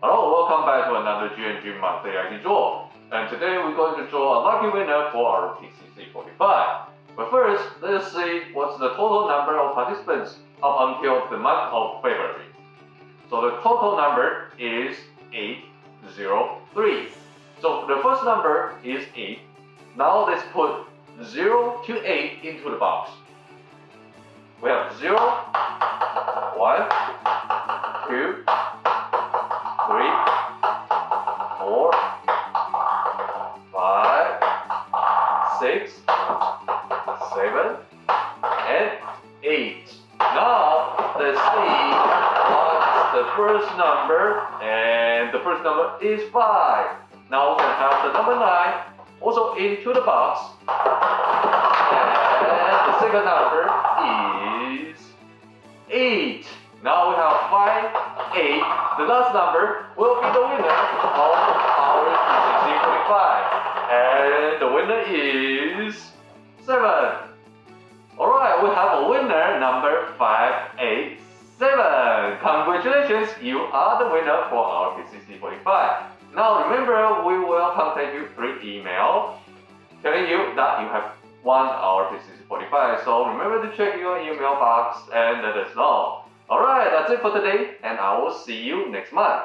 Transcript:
Hello, welcome back to another GNG monthly IT draw. And today we're going to draw a lucky winner for our PCC 45. But first, let's see what's the total number of participants up until the month of February. So the total number is 803. So the first number is 8. Now let's put 0 to 8 into the box. We have 0, 1, 6, 7, and 8. Now, let's see what's the first number, and the first number is 5. Now we can have the number 9 also into the box. And the second number is 8. Now we have 5, 8. The last number will be the winner of our PCC 45. And the winner is 7. Alright, we have a winner number 587. Congratulations, you are the winner for our PCC 45. Now remember, we will contact you through email telling you that you have won our PCC 45. So remember to check your email box and let us know. Alright, that's it for today, and I will see you next month.